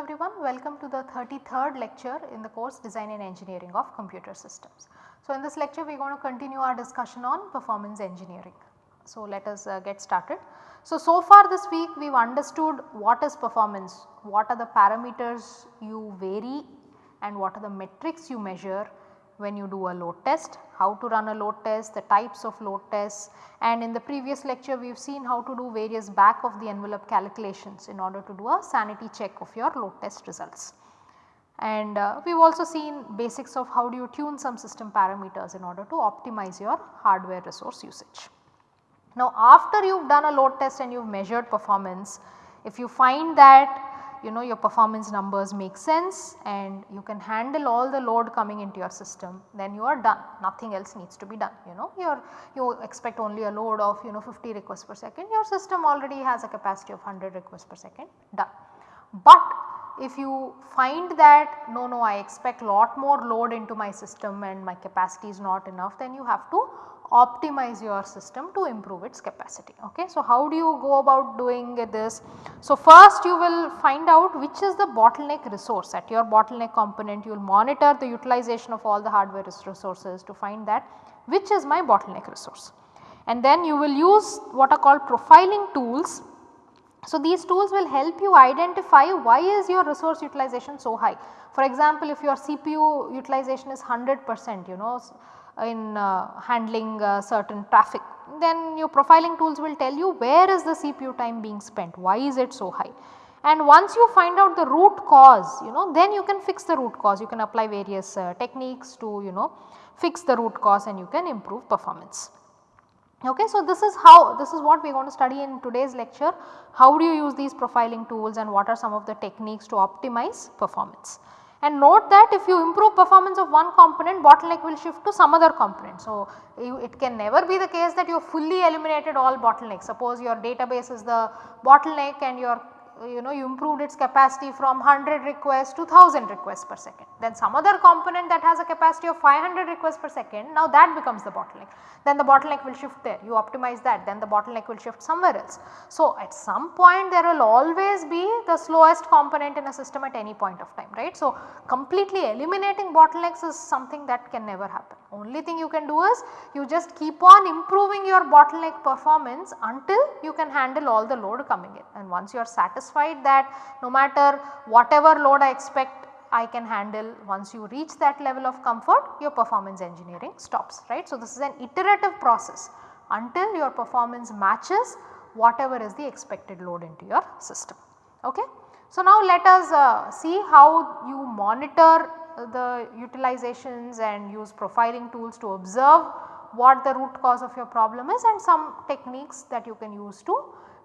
Everyone, welcome to the 33rd lecture in the course Design and Engineering of Computer Systems. So, in this lecture we are going to continue our discussion on performance engineering. So, let us uh, get started. So, so far this week we have understood what is performance, what are the parameters you vary and what are the metrics you measure when you do a load test, how to run a load test, the types of load tests and in the previous lecture we have seen how to do various back of the envelope calculations in order to do a sanity check of your load test results. And uh, we have also seen basics of how do you tune some system parameters in order to optimize your hardware resource usage. Now after you have done a load test and you have measured performance, if you find that you know your performance numbers make sense and you can handle all the load coming into your system then you are done. Nothing else needs to be done you know. You you expect only a load of you know 50 requests per second. Your system already has a capacity of 100 requests per second. Done. But if you find that no no I expect lot more load into my system and my capacity is not enough then you have to optimize your system to improve its capacity. Okay. So, how do you go about doing this? So, first you will find out which is the bottleneck resource at your bottleneck component you will monitor the utilization of all the hardware resources to find that which is my bottleneck resource. And then you will use what are called profiling tools. So, these tools will help you identify why is your resource utilization so high. For example, if your CPU utilization is 100 percent you know in uh, handling uh, certain traffic then your profiling tools will tell you where is the CPU time being spent, why is it so high. And once you find out the root cause you know then you can fix the root cause you can apply various uh, techniques to you know fix the root cause and you can improve performance. Okay, so this is how this is what we are going to study in today's lecture how do you use these profiling tools and what are some of the techniques to optimize performance. And note that if you improve performance of one component bottleneck will shift to some other component. So, you, it can never be the case that you fully eliminated all bottlenecks. Suppose your database is the bottleneck and your you know you improved its capacity from 100 requests to 1000 requests per second. Then some other component that has a capacity of 500 requests per second now that becomes the bottleneck. Then the bottleneck will shift there you optimize that then the bottleneck will shift somewhere else. So at some point there will always be the slowest component in a system at any point of time right. So completely eliminating bottlenecks is something that can never happen. Only thing you can do is you just keep on improving your bottleneck performance until you can handle all the load coming in and once you are satisfied that no matter whatever load I expect I can handle once you reach that level of comfort your performance engineering stops right. So, this is an iterative process until your performance matches whatever is the expected load into your system. Okay. So, now let us uh, see how you monitor the utilizations and use profiling tools to observe what the root cause of your problem is and some techniques that you can use to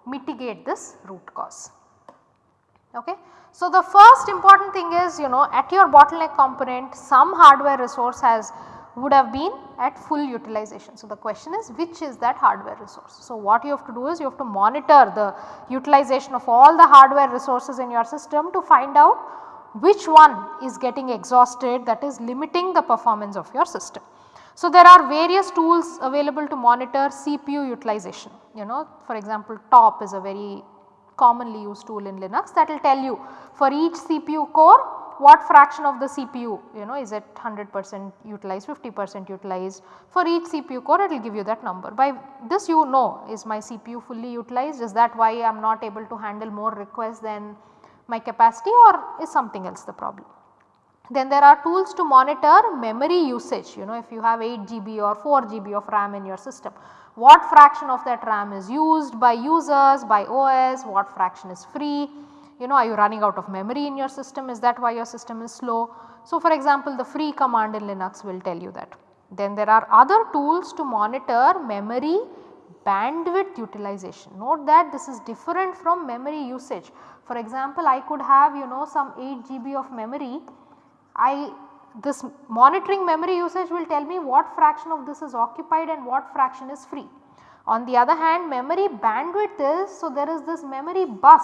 mitigate this root cause. Okay. So, the first important thing is you know at your bottleneck component some hardware resource has would have been at full utilization. So, the question is which is that hardware resource. So, what you have to do is you have to monitor the utilization of all the hardware resources in your system to find out which one is getting exhausted that is limiting the performance of your system. So, there are various tools available to monitor CPU utilization you know for example top is a very commonly used tool in Linux that will tell you for each CPU core what fraction of the CPU you know is it 100 percent utilized 50 percent utilized for each CPU core it will give you that number. By this you know is my CPU fully utilized is that why I am not able to handle more requests than my capacity or is something else the problem. Then there are tools to monitor memory usage you know if you have 8 GB or 4 GB of RAM in your system. What fraction of that RAM is used by users, by OS, what fraction is free, you know are you running out of memory in your system is that why your system is slow. So for example the free command in Linux will tell you that. Then there are other tools to monitor memory bandwidth utilization. Note that this is different from memory usage. For example, I could have you know some 8 GB of memory, I this monitoring memory usage will tell me what fraction of this is occupied and what fraction is free. On the other hand memory bandwidth is, so there is this memory bus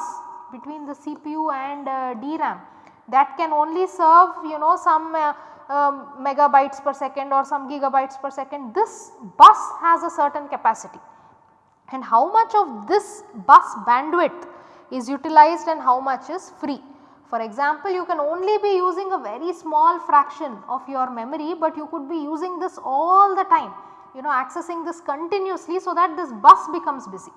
between the CPU and uh, DRAM that can only serve you know some uh, um, megabytes per second or some gigabytes per second. This bus has a certain capacity and how much of this bus bandwidth is utilized and how much is free. For example, you can only be using a very small fraction of your memory, but you could be using this all the time you know accessing this continuously so that this bus becomes busy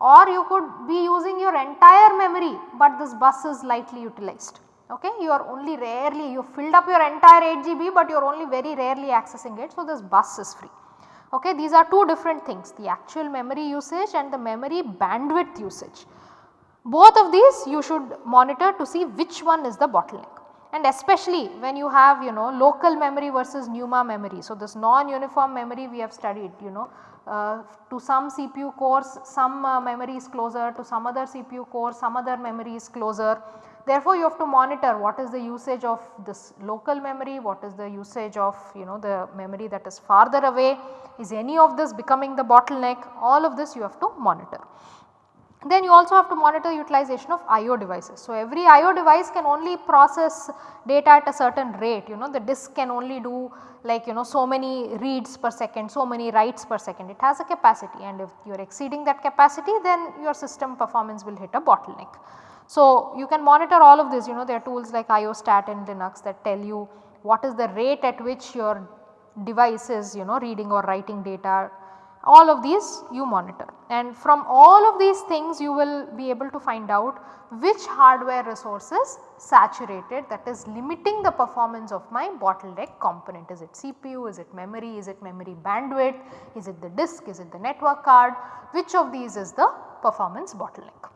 or you could be using your entire memory, but this bus is lightly utilized. Okay? You are only rarely you filled up your entire 8 GB, but you are only very rarely accessing it. So, this bus is free. Okay? These are two different things the actual memory usage and the memory bandwidth usage. Both of these you should monitor to see which one is the bottleneck and especially when you have you know local memory versus NUMA memory. So, this non-uniform memory we have studied you know uh, to some CPU cores some uh, memory is closer to some other CPU core some other memory is closer. Therefore, you have to monitor what is the usage of this local memory, what is the usage of you know the memory that is farther away, is any of this becoming the bottleneck all of this you have to monitor. Then you also have to monitor utilization of IO devices. So, every IO device can only process data at a certain rate you know the disk can only do like you know so many reads per second, so many writes per second it has a capacity and if you are exceeding that capacity then your system performance will hit a bottleneck. So, you can monitor all of this you know there are tools like IOStat in Linux that tell you what is the rate at which your device is you know reading or writing data. All of these you monitor. And from all of these things you will be able to find out which hardware resource is saturated that is limiting the performance of my bottleneck component. Is it CPU, is it memory, is it memory bandwidth, is it the disk, is it the network card, which of these is the performance bottleneck.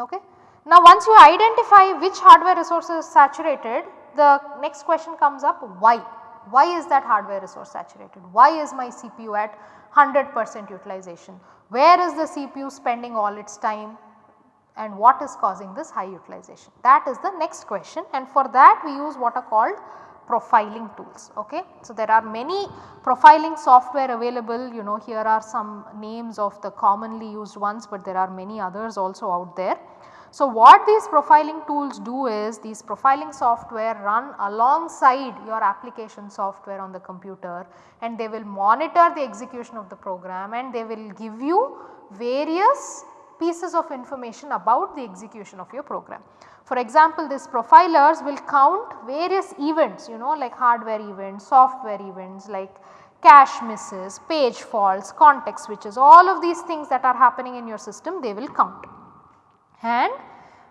Okay. Now once you identify which hardware resource is saturated, the next question comes up why? Why is that hardware resource saturated? Why is my CPU at 100 percent utilization. Where is the CPU spending all its time and what is causing this high utilization? That is the next question and for that we use what are called profiling tools. Okay. So, there are many profiling software available you know here are some names of the commonly used ones, but there are many others also out there. So, what these profiling tools do is these profiling software run alongside your application software on the computer and they will monitor the execution of the program and they will give you various pieces of information about the execution of your program. For example, these profilers will count various events you know like hardware events, software events like cache misses, page faults, context switches all of these things that are happening in your system they will count and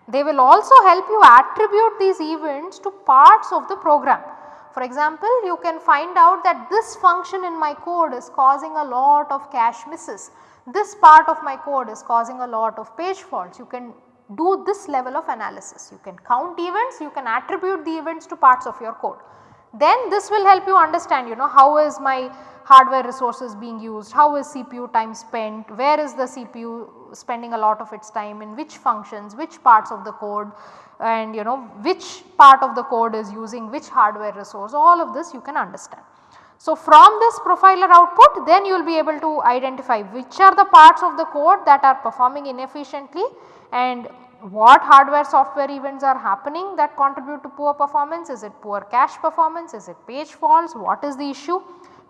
they will also help you attribute these events to parts of the program. For example, you can find out that this function in my code is causing a lot of cache misses. This part of my code is causing a lot of page faults. You can do this level of analysis. You can count events, you can attribute the events to parts of your code. Then this will help you understand you know how is my hardware resources being used, how is CPU time spent, where is the CPU spending a lot of its time in which functions, which parts of the code and you know which part of the code is using which hardware resource all of this you can understand. So, from this profiler output then you will be able to identify which are the parts of the code that are performing inefficiently and what hardware software events are happening that contribute to poor performance, is it poor cache performance, is it page faults, what is the issue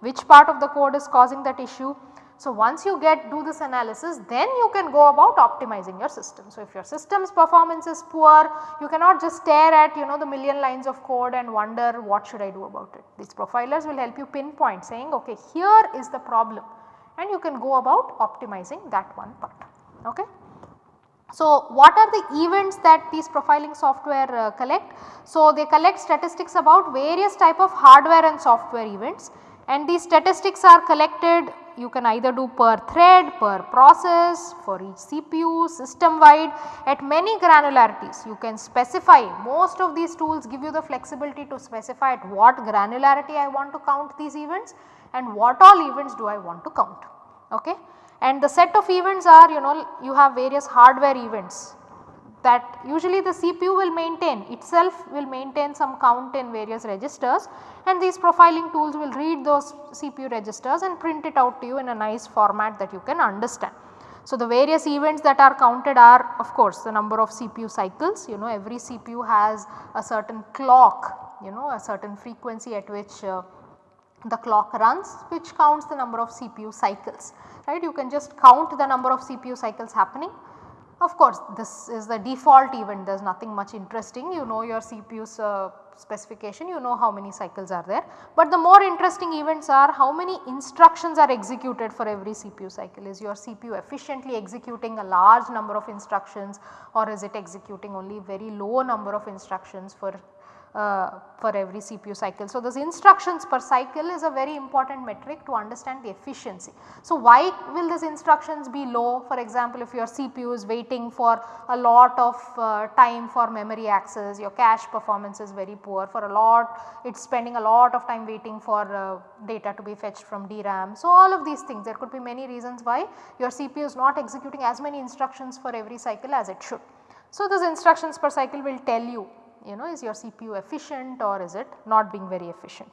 which part of the code is causing that issue. So, once you get do this analysis then you can go about optimizing your system. So, if your system's performance is poor you cannot just stare at you know the million lines of code and wonder what should I do about it. These profilers will help you pinpoint saying okay here is the problem and you can go about optimizing that one part. Okay. So, what are the events that these profiling software uh, collect? So, they collect statistics about various type of hardware and software events and these statistics are collected you can either do per thread, per process, for each CPU, system wide at many granularities. You can specify most of these tools give you the flexibility to specify at what granularity I want to count these events and what all events do I want to count. Okay? And the set of events are you know you have various hardware events that usually the CPU will maintain itself will maintain some count in various registers and these profiling tools will read those CPU registers and print it out to you in a nice format that you can understand. So, the various events that are counted are of course the number of CPU cycles you know every CPU has a certain clock you know a certain frequency at which uh, the clock runs which counts the number of CPU cycles right. You can just count the number of CPU cycles happening Of course, this is the default event there is nothing much interesting you know your CPU's uh, specification you know how many cycles are there. But the more interesting events are how many instructions are executed for every CPU cycle. Is your CPU efficiently executing a large number of instructions or is it executing only very low number of instructions for uh, for every CPU cycle. So, this instructions per cycle is a very important metric to understand the efficiency. So, why will these instructions be low for example if your CPU is waiting for a lot of uh, time for memory access your cache performance is very poor for a lot it is spending a lot of time waiting for uh, data to be fetched from DRAM. So, all of these things there could be many reasons why your CPU is not executing as many instructions for every cycle as it should. So, those instructions per cycle will tell you you know is your CPU efficient or is it not being very efficient.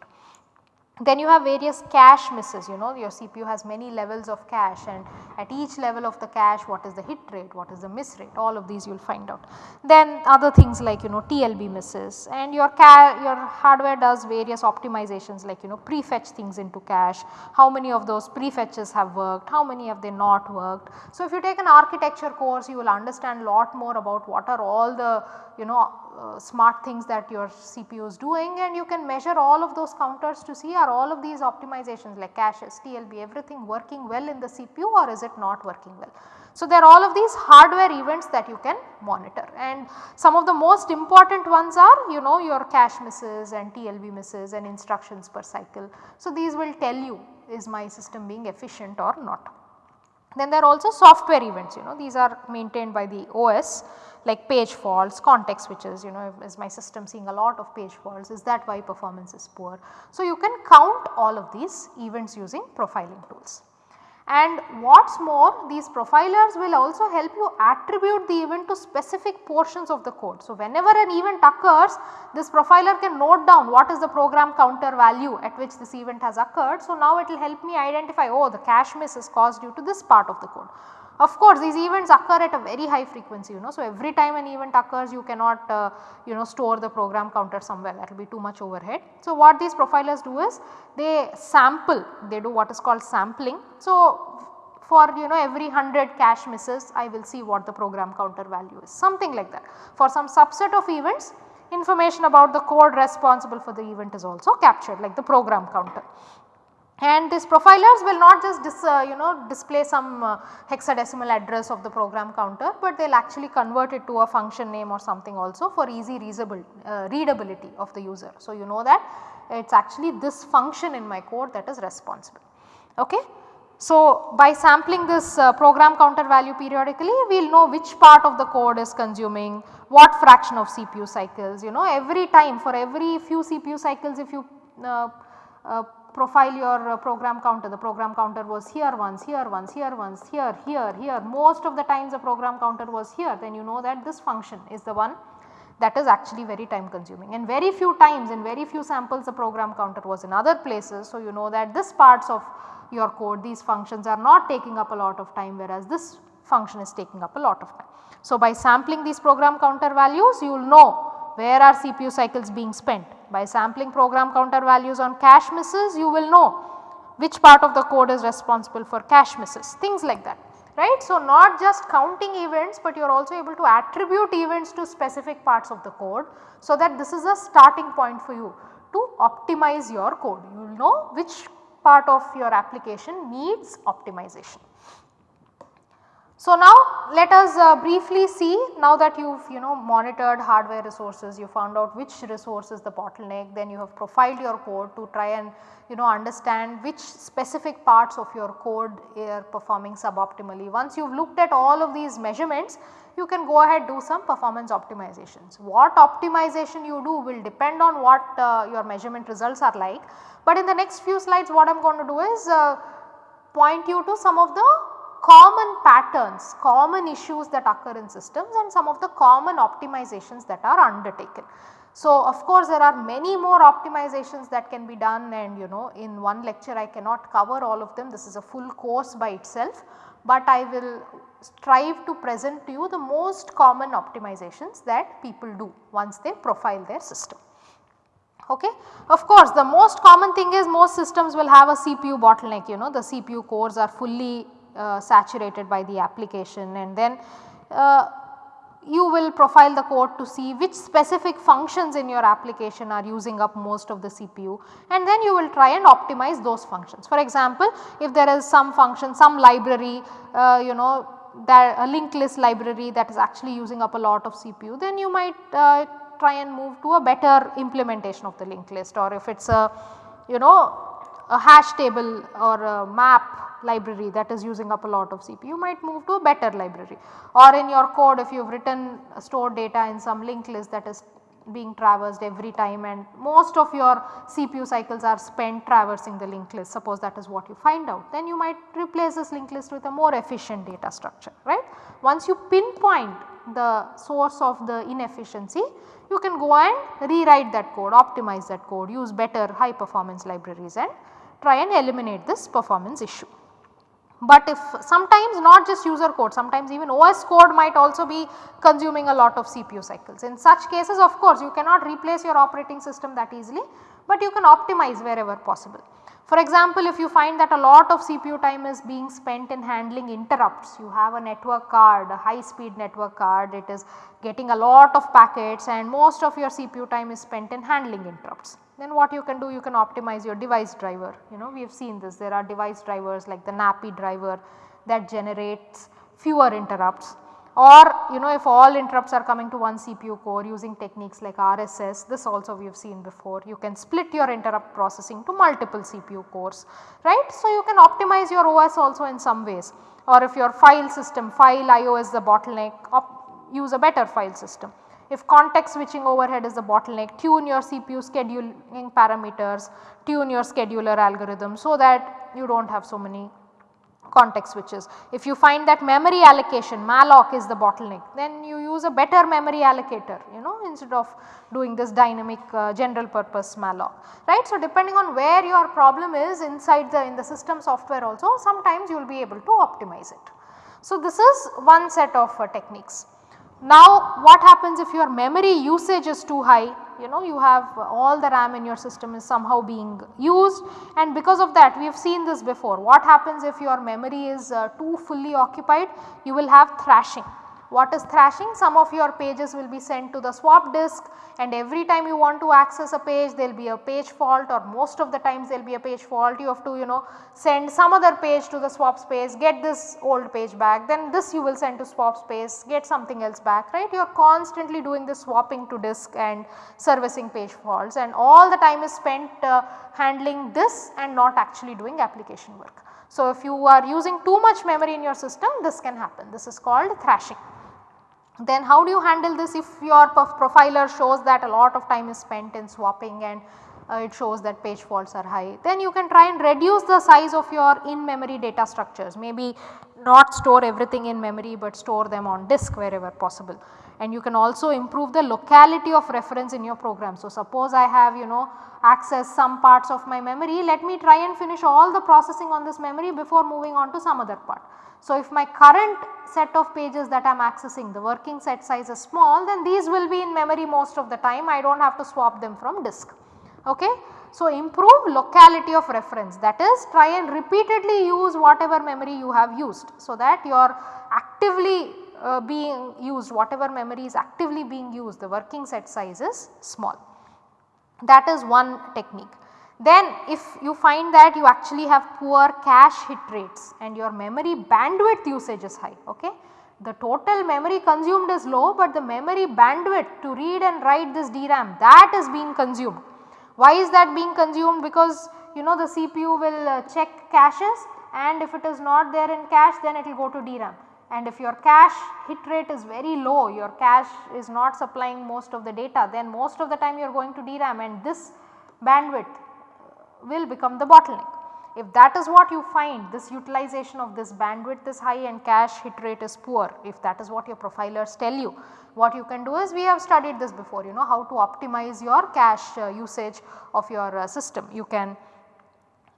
Then you have various cache misses you know your CPU has many levels of cache and at each level of the cache what is the hit rate, what is the miss rate all of these you will find out. Then other things like you know TLB misses and your your hardware does various optimizations like you know prefetch things into cache, how many of those prefetches have worked, how many have they not worked. So if you take an architecture course you will understand a lot more about what are all the you know uh, smart things that your CPU is doing and you can measure all of those counters to see are all of these optimizations like caches, TLB everything working well in the CPU or is it not working well. So, there are all of these hardware events that you can monitor and some of the most important ones are you know your cache misses and TLB misses and instructions per cycle. So, these will tell you is my system being efficient or not. Then there are also software events you know these are maintained by the OS like page faults, context switches you know is my system seeing a lot of page faults is that why performance is poor. So, you can count all of these events using profiling tools. And what is more these profilers will also help you attribute the event to specific portions of the code. So, whenever an event occurs this profiler can note down what is the program counter value at which this event has occurred. So, now it will help me identify oh the cache miss is caused due to this part of the code of course, these events occur at a very high frequency you know. So, every time an event occurs you cannot uh, you know store the program counter somewhere that will be too much overhead. So, what these profilers do is they sample they do what is called sampling. So, for you know every 100 cache misses I will see what the program counter value is something like that. For some subset of events information about the code responsible for the event is also captured like the program counter. And these profilers will not just dis, uh, you know display some uh, hexadecimal address of the program counter, but they will actually convert it to a function name or something also for easy readable, uh, readability of the user. So, you know that it is actually this function in my code that is responsible. Okay. So, by sampling this uh, program counter value periodically we will know which part of the code is consuming what fraction of CPU cycles you know every time for every few CPU cycles if you uh, uh, profile your uh, program counter, the program counter was here once, here once, here once, here, here, here, most of the times the program counter was here. Then you know that this function is the one that is actually very time consuming. And very few times in very few samples the program counter was in other places. So, you know that this parts of your code these functions are not taking up a lot of time whereas this function is taking up a lot of time. So, by sampling these program counter values you will know where are CPU cycles being spent by sampling program counter values on cache misses you will know which part of the code is responsible for cache misses things like that right. So, not just counting events but you are also able to attribute events to specific parts of the code. So, that this is a starting point for you to optimize your code you will know which part of your application needs optimization. So, now let us uh, briefly see now that you have you know monitored hardware resources, you found out which resource is the bottleneck, then you have profiled your code to try and you know understand which specific parts of your code are performing suboptimally. Once you have looked at all of these measurements, you can go ahead do some performance optimizations. What optimization you do will depend on what uh, your measurement results are like. But in the next few slides what I am going to do is uh, point you to some of the common patterns, common issues that occur in systems and some of the common optimizations that are undertaken. So, of course, there are many more optimizations that can be done and you know in one lecture I cannot cover all of them this is a full course by itself, but I will strive to present to you the most common optimizations that people do once they profile their system. Okay. Of course, the most common thing is most systems will have a CPU bottleneck you know the CPU cores are fully uh, saturated by the application. And then uh, you will profile the code to see which specific functions in your application are using up most of the CPU and then you will try and optimize those functions. For example, if there is some function, some library, uh, you know that a linked list library that is actually using up a lot of CPU, then you might uh, try and move to a better implementation of the linked list. Or if it is a you know a hash table or a map library that is using up a lot of CPU, you might move to a better library or in your code if you have written uh, stored data in some linked list that is being traversed every time and most of your CPU cycles are spent traversing the linked list suppose that is what you find out then you might replace this linked list with a more efficient data structure right. Once you pinpoint the source of the inefficiency you can go and rewrite that code optimize that code use better high performance libraries and try and eliminate this performance issue. But if sometimes not just user code, sometimes even OS code might also be consuming a lot of CPU cycles. In such cases of course you cannot replace your operating system that easily, but you can optimize wherever possible. For example, if you find that a lot of CPU time is being spent in handling interrupts, you have a network card, a high speed network card, it is getting a lot of packets and most of your CPU time is spent in handling interrupts. Then what you can do, you can optimize your device driver, you know we have seen this, there are device drivers like the NAPI driver that generates fewer interrupts. Or you know if all interrupts are coming to one CPU core using techniques like RSS this also we have seen before. You can split your interrupt processing to multiple CPU cores right. So, you can optimize your OS also in some ways. Or if your file system file IO is the bottleneck use a better file system. If context switching overhead is the bottleneck tune your CPU scheduling parameters tune your scheduler algorithm so that you do not have so many context switches. If you find that memory allocation malloc is the bottleneck then you use a better memory allocator you know instead of doing this dynamic uh, general purpose malloc right. So, depending on where your problem is inside the in the system software also sometimes you will be able to optimize it. So, this is one set of uh, techniques. Now what happens if your memory usage is too high? You know you have all the RAM in your system is somehow being used. And because of that we have seen this before. What happens if your memory is uh, too fully occupied? You will have thrashing what is thrashing? Some of your pages will be sent to the swap disk and every time you want to access a page there will be a page fault or most of the times there will be a page fault you have to you know send some other page to the swap space get this old page back then this you will send to swap space get something else back right you are constantly doing the swapping to disk and servicing page faults and all the time is spent uh, handling this and not actually doing application work. So, if you are using too much memory in your system this can happen this is called thrashing. Then how do you handle this if your profiler shows that a lot of time is spent in swapping and uh, it shows that page faults are high. Then you can try and reduce the size of your in memory data structures maybe not store everything in memory but store them on disk wherever possible. And you can also improve the locality of reference in your program. So, suppose I have you know access some parts of my memory let me try and finish all the processing on this memory before moving on to some other part. So, if my current set of pages that I am accessing the working set size is small then these will be in memory most of the time I do not have to swap them from disk. Okay. So, improve locality of reference that is try and repeatedly use whatever memory you have used so that you are actively uh, being used whatever memory is actively being used the working set size is small. That is one technique. Then if you find that you actually have poor cache hit rates and your memory bandwidth usage is high, okay. The total memory consumed is low but the memory bandwidth to read and write this DRAM that is being consumed. Why is that being consumed? Because you know the CPU will uh, check caches and if it is not there in cache then it will go to DRAM and if your cache hit rate is very low your cache is not supplying most of the data then most of the time you are going to DRAM and this bandwidth will become the bottleneck. If that is what you find this utilization of this bandwidth is high and cache hit rate is poor if that is what your profilers tell you what you can do is we have studied this before you know how to optimize your cache uh, usage of your uh, system. You can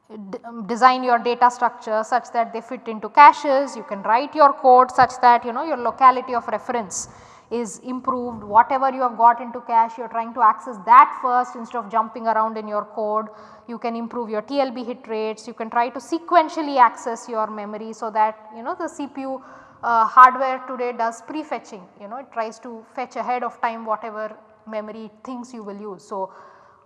um, design your data structure such that they fit into caches, you can write your code such that you know your locality of reference is improved whatever you have got into cache you are trying to access that first instead of jumping around in your code. You can improve your TLB hit rates, you can try to sequentially access your memory so that you know the CPU uh, hardware today does prefetching you know it tries to fetch ahead of time whatever memory things you will use. So,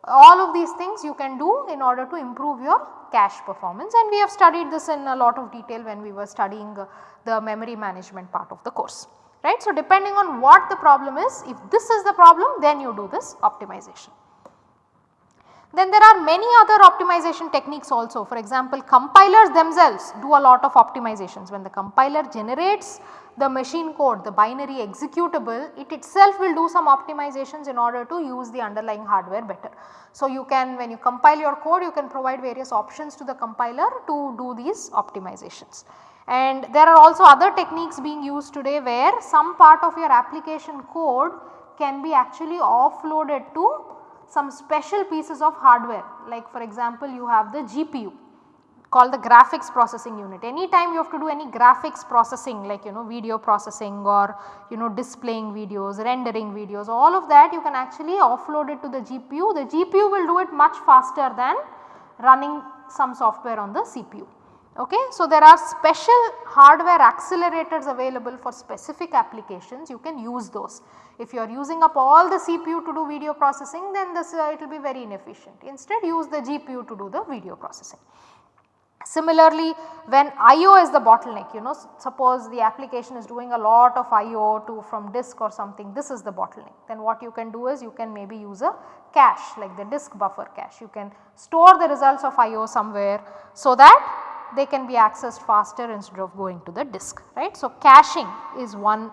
all of these things you can do in order to improve your cache performance and we have studied this in a lot of detail when we were studying uh, the memory management part of the course right. So, depending on what the problem is if this is the problem then you do this optimization. Then there are many other optimization techniques also for example compilers themselves do a lot of optimizations when the compiler generates the machine code the binary executable it itself will do some optimizations in order to use the underlying hardware better. So, you can when you compile your code you can provide various options to the compiler to do these optimizations. And there are also other techniques being used today where some part of your application code can be actually offloaded to some special pieces of hardware like for example you have the GPU called the graphics processing unit. Anytime you have to do any graphics processing like you know video processing or you know displaying videos, rendering videos all of that you can actually offload it to the GPU. The GPU will do it much faster than running some software on the CPU. Okay. So, there are special hardware accelerators available for specific applications you can use those. If you are using up all the CPU to do video processing then this uh, it will be very inefficient instead use the GPU to do the video processing. Similarly, when IO is the bottleneck you know suppose the application is doing a lot of IO to from disk or something this is the bottleneck then what you can do is you can maybe use a cache like the disk buffer cache you can store the results of IO somewhere so that they can be accessed faster instead of going to the disk right. So, caching is one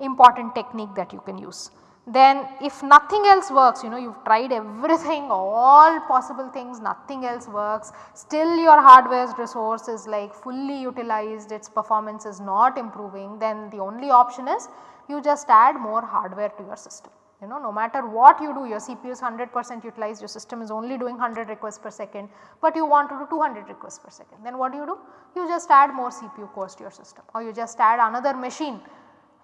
important technique that you can use. Then if nothing else works you know you have tried everything all possible things nothing else works still your hardware's resource is like fully utilized its performance is not improving then the only option is you just add more hardware to your system. You know no matter what you do your CPU is 100 percent utilized your system is only doing 100 requests per second but you want to do 200 requests per second then what do you do? You just add more CPU cores to your system or you just add another machine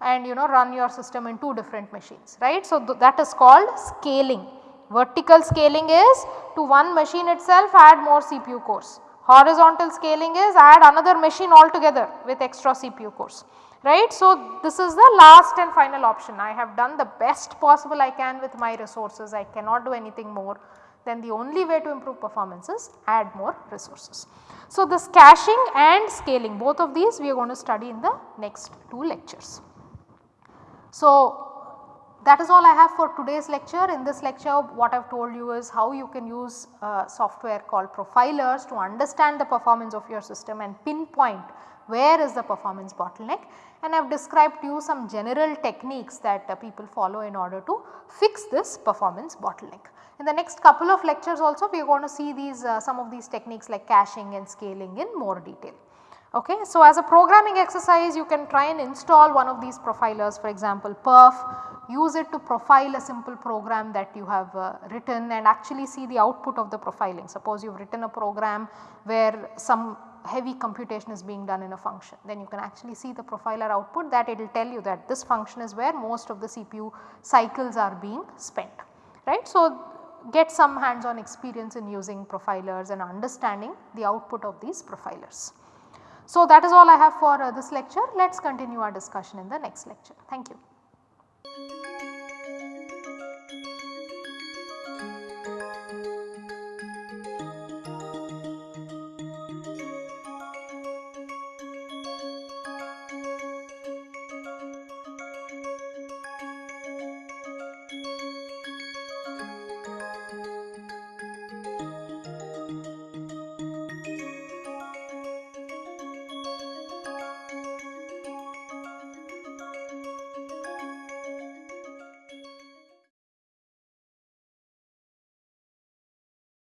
and you know run your system in 2 different machines right. So, th that is called scaling. Vertical scaling is to one machine itself add more CPU cores. Horizontal scaling is add another machine altogether with extra CPU cores right. So, this is the last and final option I have done the best possible I can with my resources I cannot do anything more then the only way to improve performance is add more resources. So, this caching and scaling both of these we are going to study in the next 2 lectures. So, that is all I have for today's lecture. In this lecture what I have told you is how you can use uh, software called profilers to understand the performance of your system and pinpoint where is the performance bottleneck and I have described to you some general techniques that uh, people follow in order to fix this performance bottleneck. In the next couple of lectures also we are going to see these uh, some of these techniques like caching and scaling in more detail. Okay. So, as a programming exercise you can try and install one of these profilers for example perf, use it to profile a simple program that you have uh, written and actually see the output of the profiling. Suppose you have written a program where some heavy computation is being done in a function then you can actually see the profiler output that it will tell you that this function is where most of the CPU cycles are being spent right. So, get some hands on experience in using profilers and understanding the output of these profilers. So, that is all I have for uh, this lecture. Let us continue our discussion in the next lecture. Thank you.